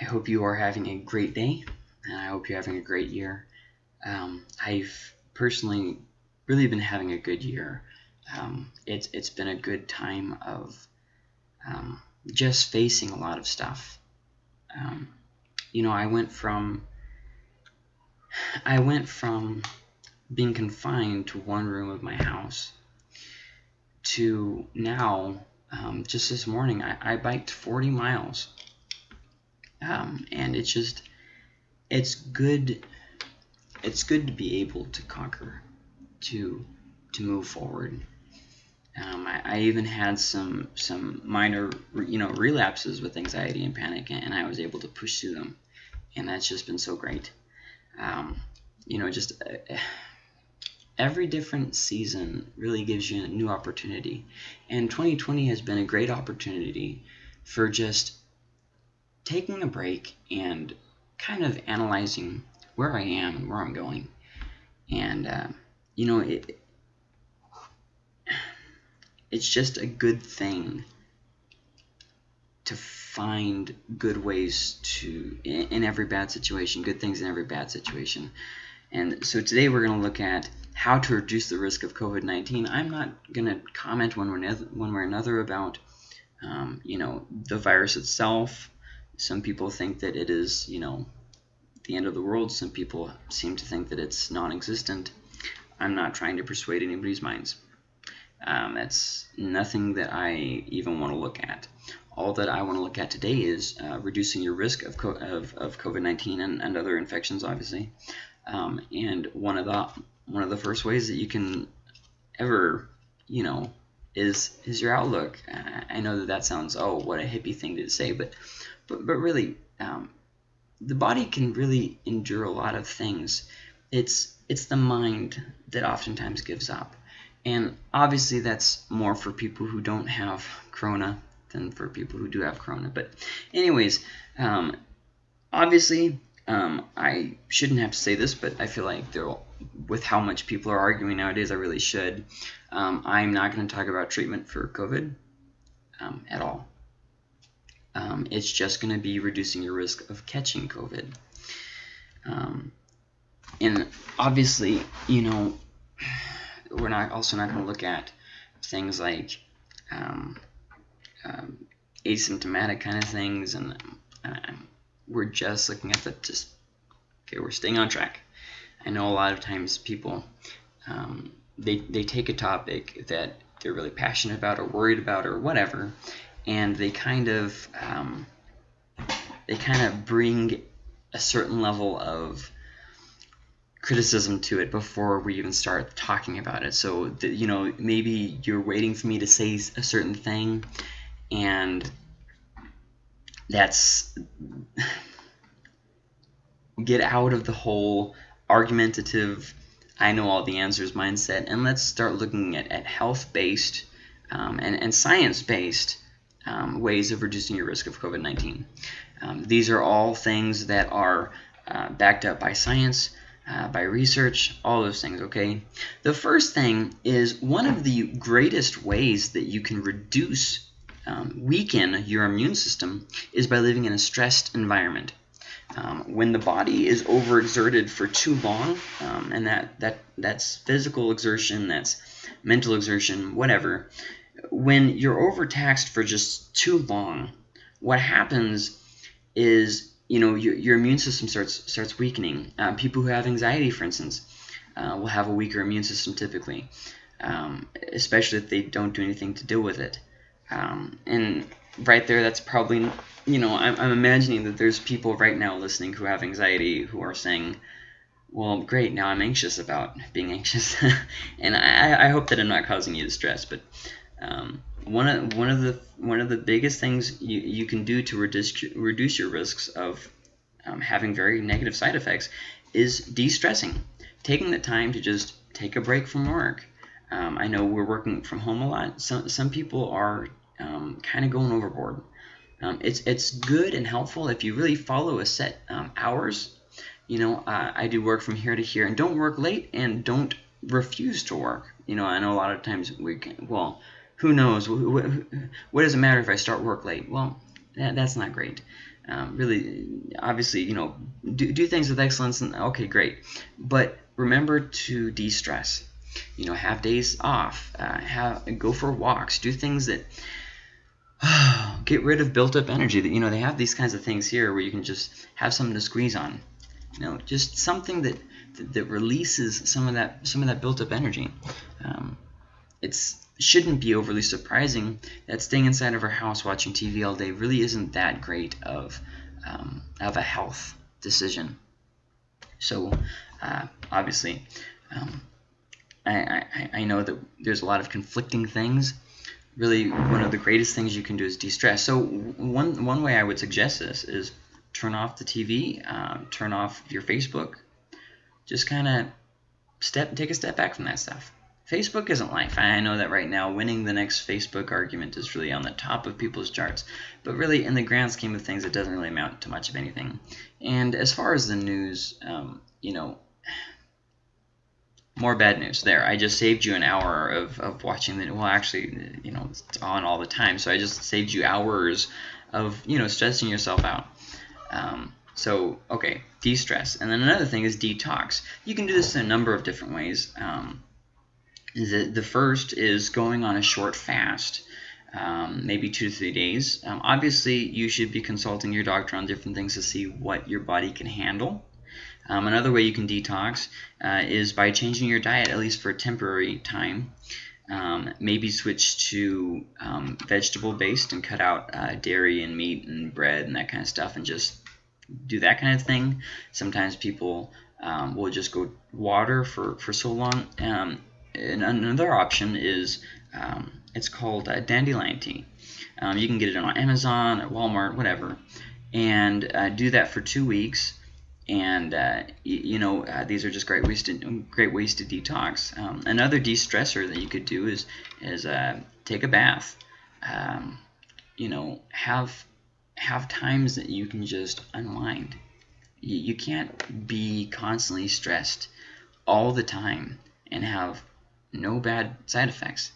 I hope you are having a great day, and I hope you're having a great year. Um, I've personally really been having a good year. Um, it's it's been a good time of um, just facing a lot of stuff. Um, you know, I went from I went from being confined to one room of my house to now, um, just this morning, I, I biked 40 miles. Um, and it's just, it's good, it's good to be able to conquer, to, to move forward. Um, I, I, even had some some minor you know relapses with anxiety and panic, and I was able to push through them, and that's just been so great. Um, you know, just uh, every different season really gives you a new opportunity. And 2020 has been a great opportunity for just taking a break and kind of analyzing where I am and where I'm going. And, uh, you know, it, it's just a good thing to find good ways to, in, every bad situation, good things in every bad situation. And so today we're going to look at how to reduce the risk of COVID-19. I'm not going to comment one way, one way or another about, um, you know, the virus itself. Some people think that it is, you know, the end of the world. Some people seem to think that it's non-existent. I'm not trying to persuade anybody's minds. Um, that's nothing that I even want to look at. All that I want to look at today is uh, reducing your risk of, of, of COVID-19 and, and other infections, obviously. Um, and one of the one of the first ways that you can ever, you know, is is your outlook. I know that that sounds oh what a hippie thing to say, but but but really, um, the body can really endure a lot of things. It's it's the mind that oftentimes gives up, and obviously that's more for people who don't have corona than for people who do have corona. But anyways, um, obviously um, I shouldn't have to say this, but I feel like there, with how much people are arguing nowadays, I really should. Um, I'm not going to talk about treatment for COVID um, at all. Um, it's just going to be reducing your risk of catching COVID. Um, and obviously, you know, we're not also not going to look at things like um, asymptomatic kind of things and we're just looking at the just okay we're staying on track I know a lot of times people um, they, they take a topic that they're really passionate about or worried about or whatever and they kind of um, they kind of bring a certain level of criticism to it before we even start talking about it. So that you know maybe you're waiting for me to say a certain thing and that's get out of the whole argumentative I know all the answers mindset and let's start looking at, at health-based um, and, and science-based um, ways of reducing your risk of COVID-19. Um, these are all things that are uh, backed up by science, uh, by research, all those things, okay? The first thing is one of the greatest ways that you can reduce um, weaken your immune system is by living in a stressed environment. Um, when the body is overexerted for too long, um, and that, that that's physical exertion, that's mental exertion, whatever, when you're overtaxed for just too long, what happens is you know your, your immune system starts starts weakening. Uh, people who have anxiety, for instance, uh, will have a weaker immune system typically, um, especially if they don't do anything to deal with it. Um, and right there, that's probably, you know, I'm, I'm imagining that there's people right now listening who have anxiety who are saying, well, great, now I'm anxious about being anxious. and I, I hope that I'm not causing you distress, but um, one of one of the one of the biggest things you, you can do to reduce reduce your risks of um, having very negative side effects is de-stressing, taking the time to just take a break from work, um, I know we're working from home a lot. Some, some people are um, kind of going overboard. Um, it's, it's good and helpful if you really follow a set um, hours. You know, uh, I do work from here to here, and don't work late, and don't refuse to work. You know, I know a lot of times we can, well, who knows? What, what does it matter if I start work late? Well, that, that's not great. Um, really, obviously, you know, do, do things with excellence, and okay, great. But remember to de-stress. You know, have days off, uh, have go for walks, do things that get rid of built-up energy. That you know, they have these kinds of things here where you can just have something to squeeze on. You know, just something that that, releases some of that some of that built-up energy. Um, it's shouldn't be overly surprising that staying inside of our house watching TV all day really isn't that great of um, of a health decision. So uh, obviously, um, I, I, I know that there's a lot of conflicting things. Really, one of the greatest things you can do is de-stress. So one one way I would suggest this is turn off the TV, um, turn off your Facebook, just kind of step take a step back from that stuff. Facebook isn't life. I know that right now winning the next Facebook argument is really on the top of people's charts. But really, in the grand scheme of things, it doesn't really amount to much of anything. And as far as the news, um, you know, more bad news there. I just saved you an hour of, of watching the, well, actually, you know, it's on all the time. So I just saved you hours of, you know, stressing yourself out. Um, so, okay, de-stress. And then another thing is detox. You can do this in a number of different ways. Um, the, the first is going on a short fast, um, maybe two to three days. Um, obviously, you should be consulting your doctor on different things to see what your body can handle. Um, another way you can detox uh, is by changing your diet, at least for a temporary time. Um, maybe switch to um, vegetable based and cut out uh, dairy and meat and bread and that kind of stuff and just do that kind of thing. Sometimes people um, will just go water for, for so long. Um, and another option is um, it's called uh, dandelion tea. Um, you can get it on Amazon or Walmart, whatever, and uh, do that for two weeks. And uh, you know uh, these are just great ways to great ways to detox. Um, another de-stressor that you could do is is uh, take a bath. Um, you know have have times that you can just unwind. You, you can't be constantly stressed all the time and have no bad side effects.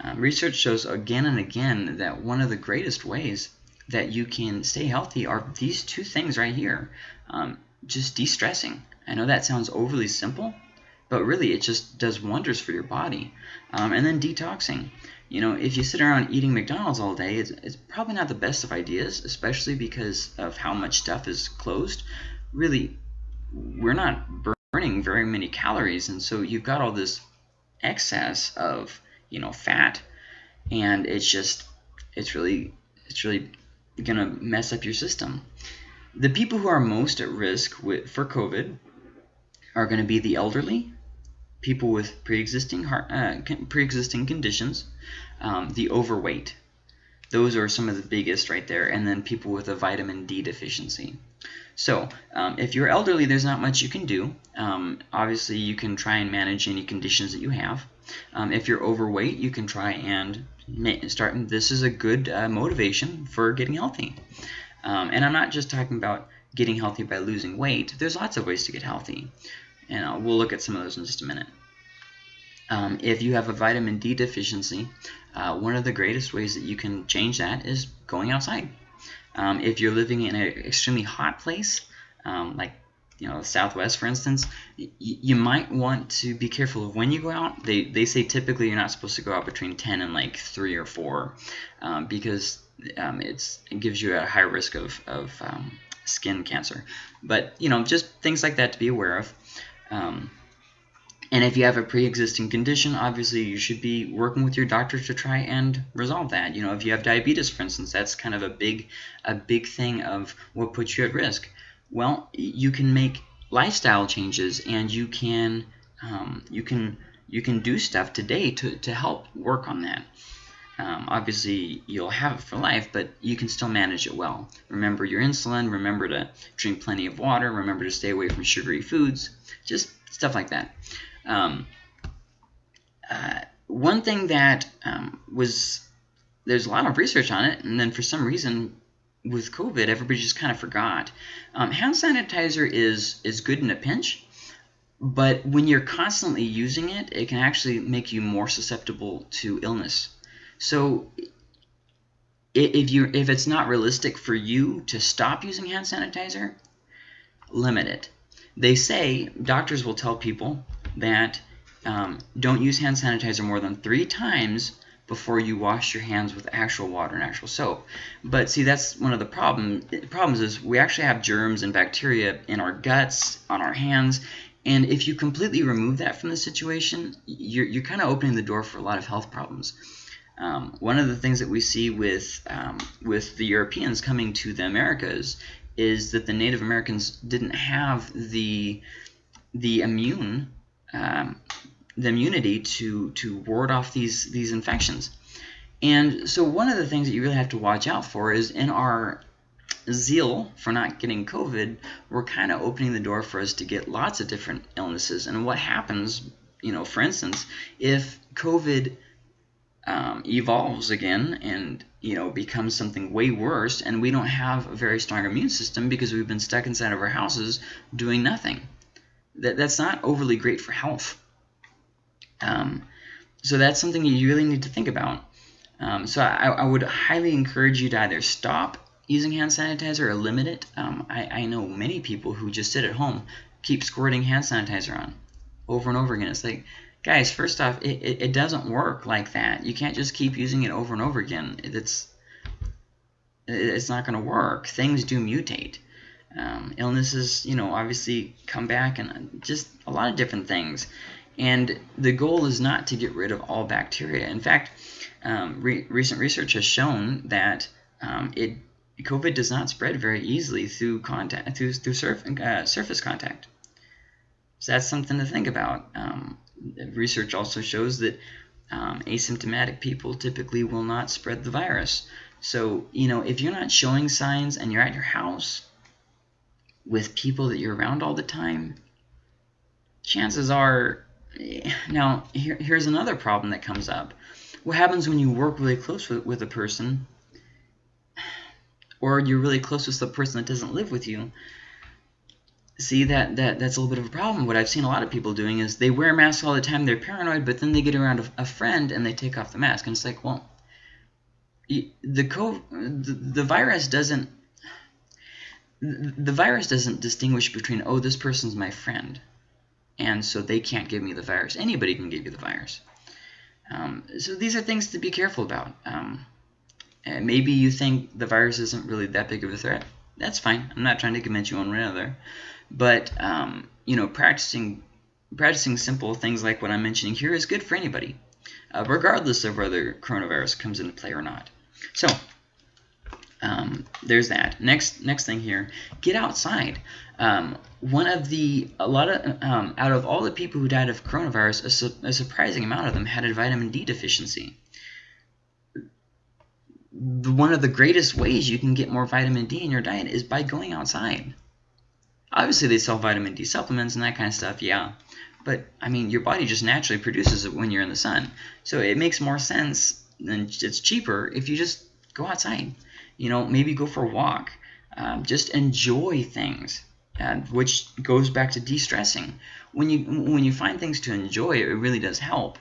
Um, research shows again and again that one of the greatest ways that you can stay healthy are these two things right here. Um, just de-stressing. I know that sounds overly simple, but really it just does wonders for your body. Um, and then detoxing. You know, if you sit around eating McDonald's all day, it's, it's probably not the best of ideas, especially because of how much stuff is closed. Really, we're not burning very many calories, and so you've got all this excess of you know fat and it's just it's really it's really gonna mess up your system the people who are most at risk with, for covid are going to be the elderly people with pre-existing heart uh, pre-existing conditions um, the overweight those are some of the biggest right there and then people with a vitamin d deficiency so um, if you're elderly, there's not much you can do. Um, obviously, you can try and manage any conditions that you have. Um, if you're overweight, you can try and start. This is a good uh, motivation for getting healthy. Um, and I'm not just talking about getting healthy by losing weight. There's lots of ways to get healthy. And uh, we'll look at some of those in just a minute. Um, if you have a vitamin D deficiency, uh, one of the greatest ways that you can change that is going outside. Um, if you're living in an extremely hot place, um, like you know, Southwest, for instance, you might want to be careful of when you go out. They, they say typically you're not supposed to go out between 10 and like 3 or 4 um, because um, it gives you a high risk of, of um, skin cancer. But, you know, just things like that to be aware of. Um, and if you have a pre-existing condition, obviously you should be working with your doctor to try and resolve that. You know, if you have diabetes, for instance, that's kind of a big, a big thing of what puts you at risk. Well, you can make lifestyle changes, and you can, um, you can, you can do stuff today to to help work on that. Um, obviously, you'll have it for life, but you can still manage it well. Remember your insulin. Remember to drink plenty of water. Remember to stay away from sugary foods. Just stuff like that. Um, uh, one thing that um, was there's a lot of research on it, and then for some reason with COVID, everybody just kind of forgot. Um, hand sanitizer is is good in a pinch, but when you're constantly using it, it can actually make you more susceptible to illness. So if you if it's not realistic for you to stop using hand sanitizer, limit it. They say doctors will tell people that um, don't use hand sanitizer more than three times before you wash your hands with actual water and actual soap. But see, that's one of the problem, problems is we actually have germs and bacteria in our guts, on our hands, and if you completely remove that from the situation, you're, you're kind of opening the door for a lot of health problems. Um, one of the things that we see with um, with the Europeans coming to the Americas is that the Native Americans didn't have the the immune um, the immunity to to ward off these these infections. And so one of the things that you really have to watch out for is in our zeal for not getting COVID, we're kind of opening the door for us to get lots of different illnesses. And what happens, you know, for instance, if COVID um, evolves again and you know becomes something way worse, and we don't have a very strong immune system because we've been stuck inside of our houses doing nothing. That that's not overly great for health. Um, so that's something you really need to think about. Um, so I, I, would highly encourage you to either stop using hand sanitizer or limit it. Um, I, I, know many people who just sit at home, keep squirting hand sanitizer on over and over again. It's like, guys, first off, it, it, it doesn't work like that. You can't just keep using it over and over again. It's it's not going to work. Things do mutate. Um, illnesses, you know, obviously come back and just a lot of different things. And the goal is not to get rid of all bacteria. In fact, um, re recent research has shown that um, it COVID does not spread very easily through contact through through surf, uh, surface contact. So that's something to think about. Um, research also shows that um, asymptomatic people typically will not spread the virus. So you know if you're not showing signs and you're at your house with people that you're around all the time, chances are now, here, here's another problem that comes up. What happens when you work really close with, with a person, or you're really close with the person that doesn't live with you? See, that, that that's a little bit of a problem. What I've seen a lot of people doing is they wear masks all the time, they're paranoid, but then they get around a, a friend and they take off the mask. And it's like, well, the, the, the virus doesn't the virus doesn't distinguish between, oh, this person's my friend and so they can't give me the virus. Anybody can give you the virus. Um, so these are things to be careful about. Um, maybe you think the virus isn't really that big of a threat. That's fine. I'm not trying to convince you one way or another. But, um, you know, practicing practicing simple things like what I'm mentioning here is good for anybody, uh, regardless of whether coronavirus comes into play or not. So um, there's that. Next, next thing here, get outside. Um, one of the, a lot of, um, out of all the people who died of coronavirus, a, su a, surprising amount of them had a vitamin D deficiency. One of the greatest ways you can get more vitamin D in your diet is by going outside. Obviously, they sell vitamin D supplements and that kind of stuff, yeah. But, I mean, your body just naturally produces it when you're in the sun. So it makes more sense and it's cheaper if you just go outside you know, maybe go for a walk. Um, just enjoy things, uh, which goes back to de-stressing. When you when you find things to enjoy, it really does help.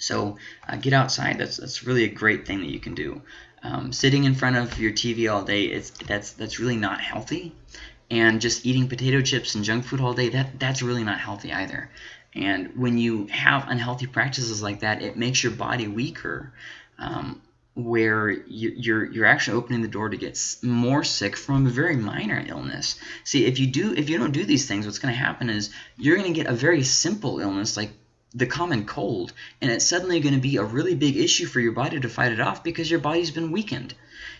So uh, get outside. That's that's really a great thing that you can do. Um, sitting in front of your TV all day, it's that's that's really not healthy. And just eating potato chips and junk food all day, that that's really not healthy either. And when you have unhealthy practices like that, it makes your body weaker. Um, where you're you're actually opening the door to get more sick from a very minor illness. See, if you do if you don't do these things, what's going to happen is you're going to get a very simple illness like the common cold, and it's suddenly going to be a really big issue for your body to fight it off because your body's been weakened.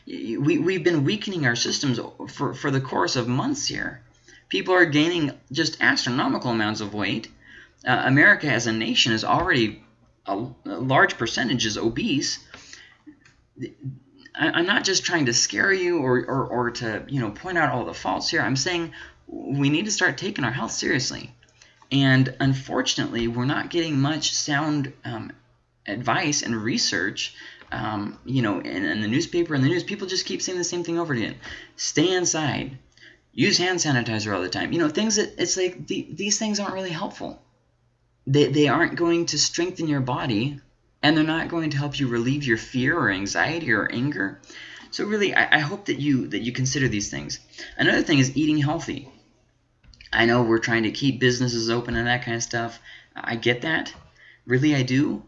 We, we've been weakening our systems for, for the course of months here. People are gaining just astronomical amounts of weight. Uh, America as a nation is already a, a large percentage is obese I'm not just trying to scare you or, or, or to you know point out all the faults here. I'm saying we need to start taking our health seriously. And unfortunately, we're not getting much sound um, advice and research. Um, you know, in, in, the newspaper and the news, people just keep saying the same thing over again. Stay inside. Use hand sanitizer all the time. You know, things that it's like the, these things aren't really helpful. They, they aren't going to strengthen your body and they're not going to help you relieve your fear or anxiety or anger. So really, I, I hope that you that you consider these things. Another thing is eating healthy. I know we're trying to keep businesses open and that kind of stuff. I get that. Really, I do.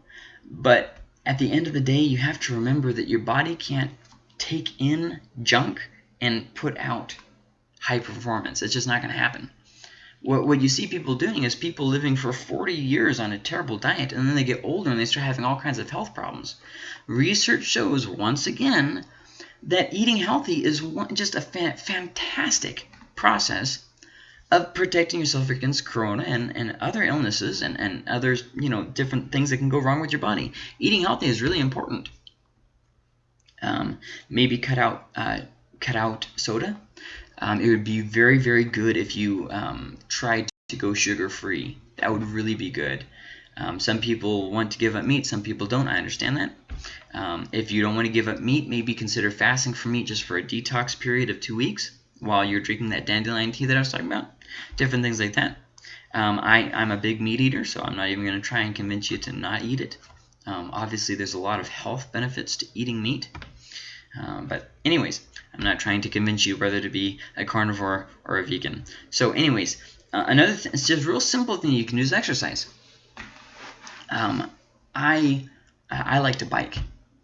But at the end of the day, you have to remember that your body can't take in junk and put out high performance. It's just not going to happen. What, what you see people doing is people living for 40 years on a terrible diet, and then they get older and they start having all kinds of health problems. Research shows, once again, that eating healthy is one, just a fa fantastic process of protecting yourself against corona and, and other illnesses and, and others, you know, different things that can go wrong with your body. Eating healthy is really important. Um, maybe cut out uh, cut out soda. Um, it would be very, very good if you um, tried to go sugar-free. That would really be good. Um, some people want to give up meat, some people don't. I understand that. Um, if you don't want to give up meat, maybe consider fasting from meat just for a detox period of two weeks while you're drinking that dandelion tea that I was talking about. Different things like that. Um, I, I'm a big meat eater, so I'm not even going to try and convince you to not eat it. Um, obviously, there's a lot of health benefits to eating meat. Um, but anyways, I'm not trying to convince you whether to be a carnivore or a vegan. So anyways, uh, another th it's just a real simple thing you can do is exercise. Um, I I like to bike.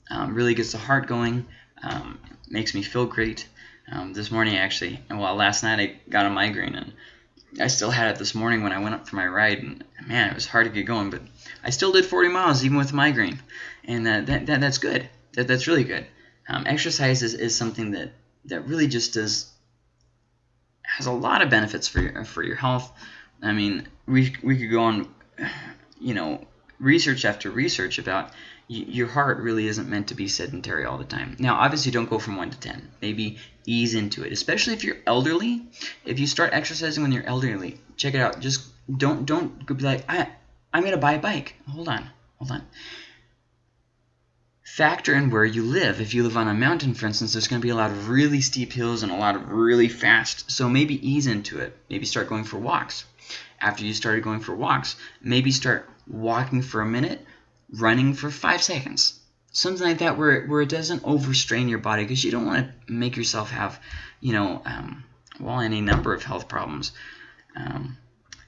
Um, really gets the heart going. Um, makes me feel great. Um, this morning actually, well last night I got a migraine and I still had it this morning when I went up for my ride and man it was hard to get going but I still did 40 miles even with migraine and uh, that, that that's good. That, that's really good. Um, exercise is, is something that, that really just does has a lot of benefits for your, for your health. I mean, we, we could go on, you know, research after research about your heart really isn't meant to be sedentary all the time. Now, obviously, don't go from 1 to 10. Maybe ease into it, especially if you're elderly. If you start exercising when you're elderly, check it out. Just don't don't be like, I, I'm going to buy a bike. Hold on, hold on factor in where you live. If you live on a mountain, for instance, there's going to be a lot of really steep hills and a lot of really fast. So maybe ease into it. Maybe start going for walks. After you started going for walks, maybe start walking for a minute, running for five seconds. Something like that where, where it doesn't overstrain your body because you don't want to make yourself have, you know, um, well, any number of health problems. Um,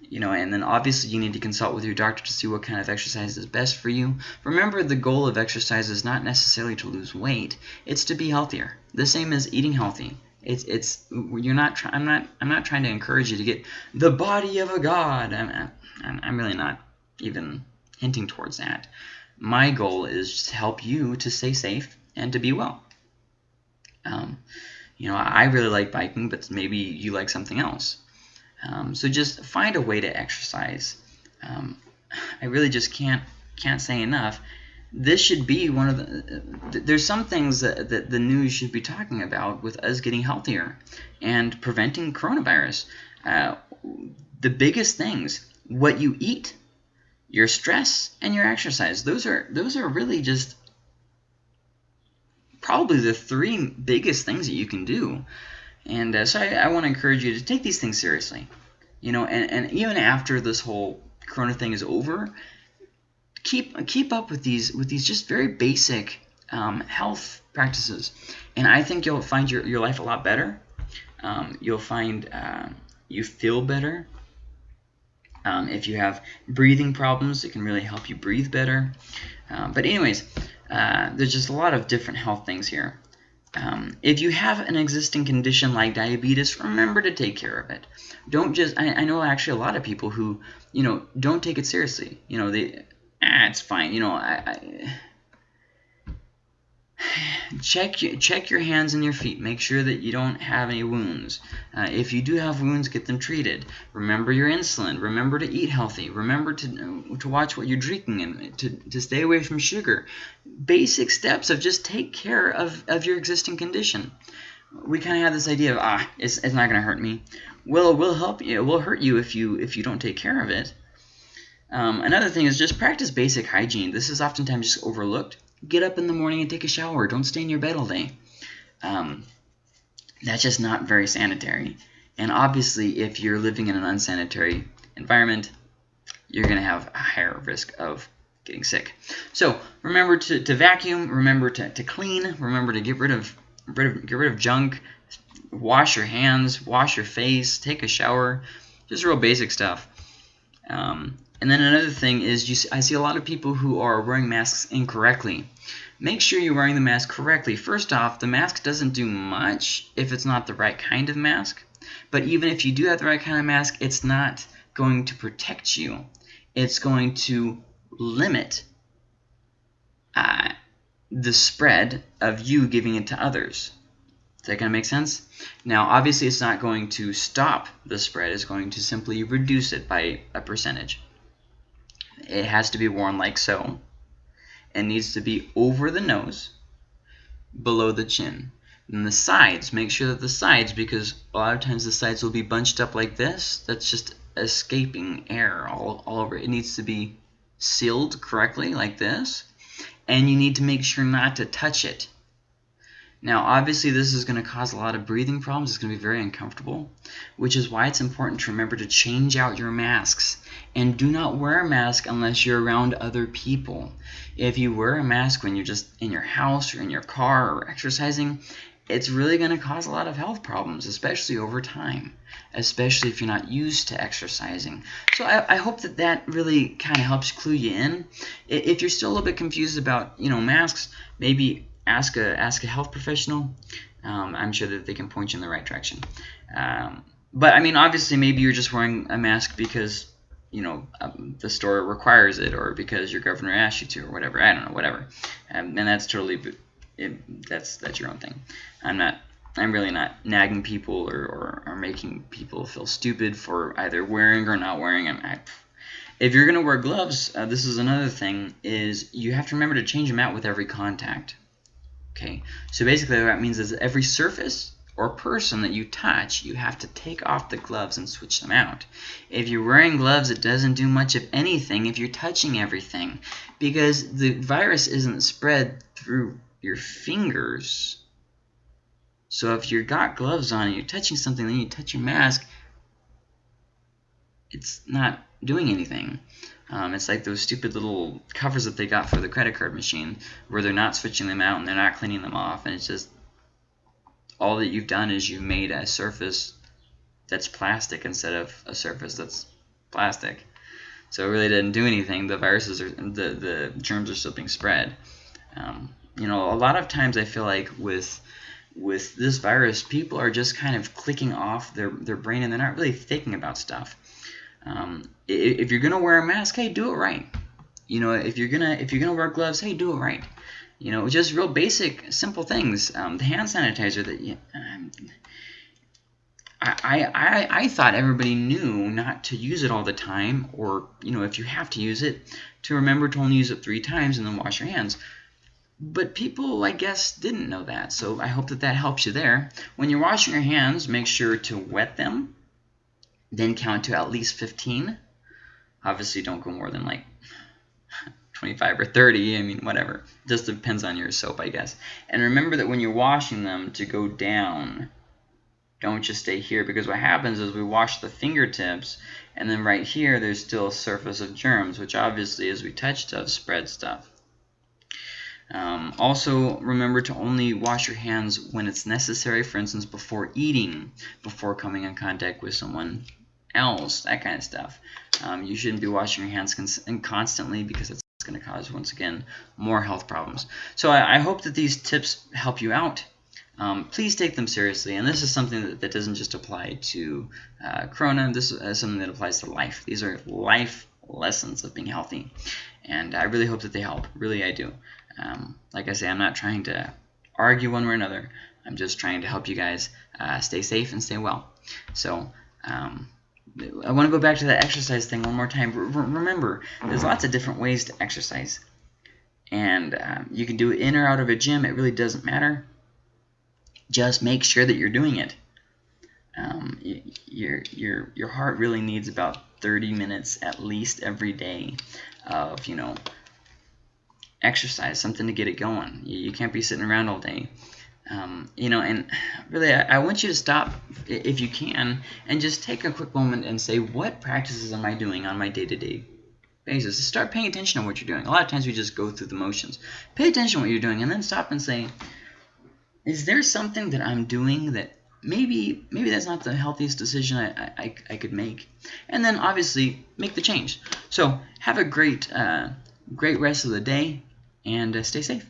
you know, and then obviously you need to consult with your doctor to see what kind of exercise is best for you. Remember, the goal of exercise is not necessarily to lose weight; it's to be healthier. The same as eating healthy. It's it's you're not. I'm not. I'm not trying to encourage you to get the body of a god. I'm I'm, I'm really not even hinting towards that. My goal is to help you to stay safe and to be well. Um, you know, I really like biking, but maybe you like something else. Um, so just find a way to exercise. Um, I really just can't can't say enough. This should be one of the. There's some things that, that the news should be talking about with us getting healthier and preventing coronavirus. Uh, the biggest things: what you eat, your stress, and your exercise. Those are those are really just probably the three biggest things that you can do and uh, so I, I want to encourage you to take these things seriously. You know, and, and even after this whole Corona thing is over, keep keep up with these with these just very basic um, health practices, and I think you'll find your, your life a lot better. Um, you'll find uh, you feel better. Um, if you have breathing problems, it can really help you breathe better. Um, but anyways, uh, there's just a lot of different health things here. Um, if you have an existing condition like diabetes, remember to take care of it. Don't just, I, I, know actually a lot of people who, you know, don't take it seriously. You know, they, ah, it's fine. You know, I, I check check your hands and your feet. Make sure that you don't have any wounds. Uh, if you do have wounds, get them treated. Remember your insulin. Remember to eat healthy. Remember to to watch what you're drinking and to, to stay away from sugar. Basic steps of just take care of, of your existing condition. We kind of have this idea of ah, it's, it's not going to hurt me. Well, it will help you. It will hurt you if you if you don't take care of it. Um, another thing is just practice basic hygiene. This is oftentimes just overlooked get up in the morning and take a shower. Don't stay in your bed all day. Um, that's just not very sanitary. And obviously, if you're living in an unsanitary environment, you're going to have a higher risk of getting sick. So remember to, to vacuum, remember to, to clean, remember to get rid of, rid of get rid of junk, wash your hands, wash your face, take a shower, just real basic stuff. Um, and then another thing is you see, I see a lot of people who are wearing masks incorrectly. Make sure you're wearing the mask correctly. First off, the mask doesn't do much if it's not the right kind of mask. But even if you do have the right kind of mask, it's not going to protect you. It's going to limit uh, the spread of you giving it to others. Is that going to make sense? Now, obviously, it's not going to stop the spread. It's going to simply reduce it by a percentage. It has to be worn like so. It needs to be over the nose, below the chin. And the sides, make sure that the sides, because a lot of times the sides will be bunched up like this. That's just escaping air all, all over. It needs to be sealed correctly like this. And you need to make sure not to touch it. Now, obviously, this is going to cause a lot of breathing problems. It's going to be very uncomfortable, which is why it's important to remember to change out your masks. And do not wear a mask unless you're around other people. If you wear a mask when you're just in your house or in your car or exercising, it's really going to cause a lot of health problems, especially over time, especially if you're not used to exercising. So I, I hope that that really kind of helps clue you in. If you're still a little bit confused about, you know, masks, maybe ask a ask a health professional. Um, I'm sure that they can point you in the right direction. Um, but I mean, obviously, maybe you're just wearing a mask because you know um, the store requires it, or because your governor asked you to, or whatever. I don't know, whatever. Um, and that's totally it, that's that's your own thing. I'm not. I'm really not nagging people or, or, or making people feel stupid for either wearing or not wearing. them. I, if you're going to wear gloves, uh, this is another thing, is you have to remember to change them out with every contact. Okay, so basically what that means is every surface or person that you touch, you have to take off the gloves and switch them out. If you're wearing gloves, it doesn't do much of anything if you're touching everything because the virus isn't spread through your fingers. So if you've got gloves on and you're touching something, then you touch your mask, it's not doing anything. Um, it's like those stupid little covers that they got for the credit card machine where they're not switching them out and they're not cleaning them off. And it's just all that you've done is you've made a surface that's plastic instead of a surface that's plastic. So it really didn't do anything. The viruses are the the germs are still being spread. Um, you know, a lot of times I feel like with with this virus, people are just kind of clicking off their their brain and they're not really thinking about stuff. Um, if you're gonna wear a mask, hey, do it right. You know, if you're gonna if you're gonna wear gloves, hey, do it right. You know, just real basic, simple things. Um, the hand sanitizer that you, um, I, I, I thought everybody knew not to use it all the time, or you know, if you have to use it, to remember to only use it three times and then wash your hands. But people, I guess, didn't know that, so I hope that that helps you there. When you're washing your hands, make sure to wet them then count to at least 15. Obviously, don't go more than like 25 or 30. I mean, whatever. Just depends on your soap, I guess. And remember that when you're washing them, to go down. Don't just stay here because what happens is we wash the fingertips and then right here there's still a surface of germs which obviously as we touch stuff spread stuff. Um, also, remember to only wash your hands when it's necessary, for instance, before eating, before coming in contact with someone else, that kind of stuff. Um, you shouldn't be washing your hands constantly because it's going to cause, once again, more health problems. So I, I hope that these tips help you out. Um, please take them seriously. And this is something that, that doesn't just apply to uh, Corona. This is something that applies to life. These are life lessons of being healthy. And I really hope that they help. Really, I do. Um, like I say, I'm not trying to argue one way or another. I'm just trying to help you guys uh, stay safe and stay well. So um, I want to go back to that exercise thing one more time. remember, there's lots of different ways to exercise. And um, you can do it in or out of a gym. It really doesn't matter. Just make sure that you're doing it. Um, your, your, your heart really needs about 30 minutes at least every day of, you know, exercise, something to get it going. You, you can't be sitting around all day. Um, you know, and really, I, I, want you to stop, if you can, and just take a quick moment and say, what practices am I doing on my day-to-day -day basis. Start paying attention to what you're doing. A lot of times we just go through the motions. Pay attention to what you're doing and then stop and say, is there something that I'm doing that maybe maybe that's not the healthiest decision I, I, I could make? And then obviously make the change. So have a great uh, great rest of the day and uh, stay safe.